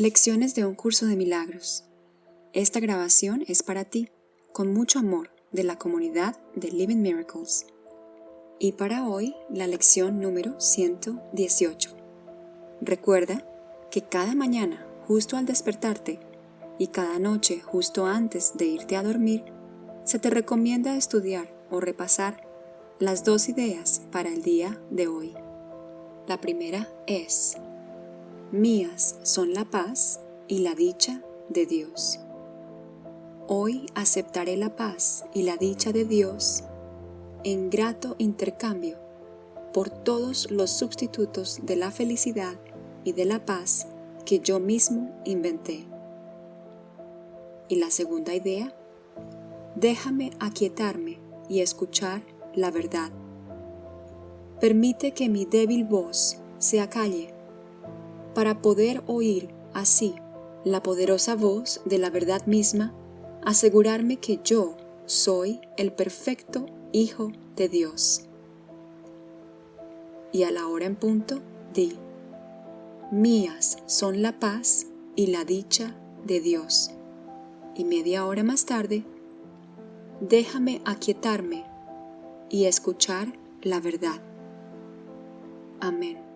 Lecciones de un curso de milagros. Esta grabación es para ti, con mucho amor, de la comunidad de Living Miracles. Y para hoy, la lección número 118. Recuerda que cada mañana, justo al despertarte, y cada noche, justo antes de irte a dormir, se te recomienda estudiar o repasar las dos ideas para el día de hoy. La primera es, mías son la paz y la dicha de Dios. Hoy aceptaré la paz y la dicha de Dios en grato intercambio por todos los sustitutos de la felicidad y de la paz que yo mismo inventé. Y la segunda idea, déjame aquietarme y escuchar la verdad. Permite que mi débil voz se acalle para poder oír así la poderosa voz de la verdad misma, asegurarme que yo soy el perfecto Hijo de Dios. Y a la hora en punto, di, mías son la paz y la dicha de Dios. Y media hora más tarde, déjame aquietarme y escuchar la verdad. Amén.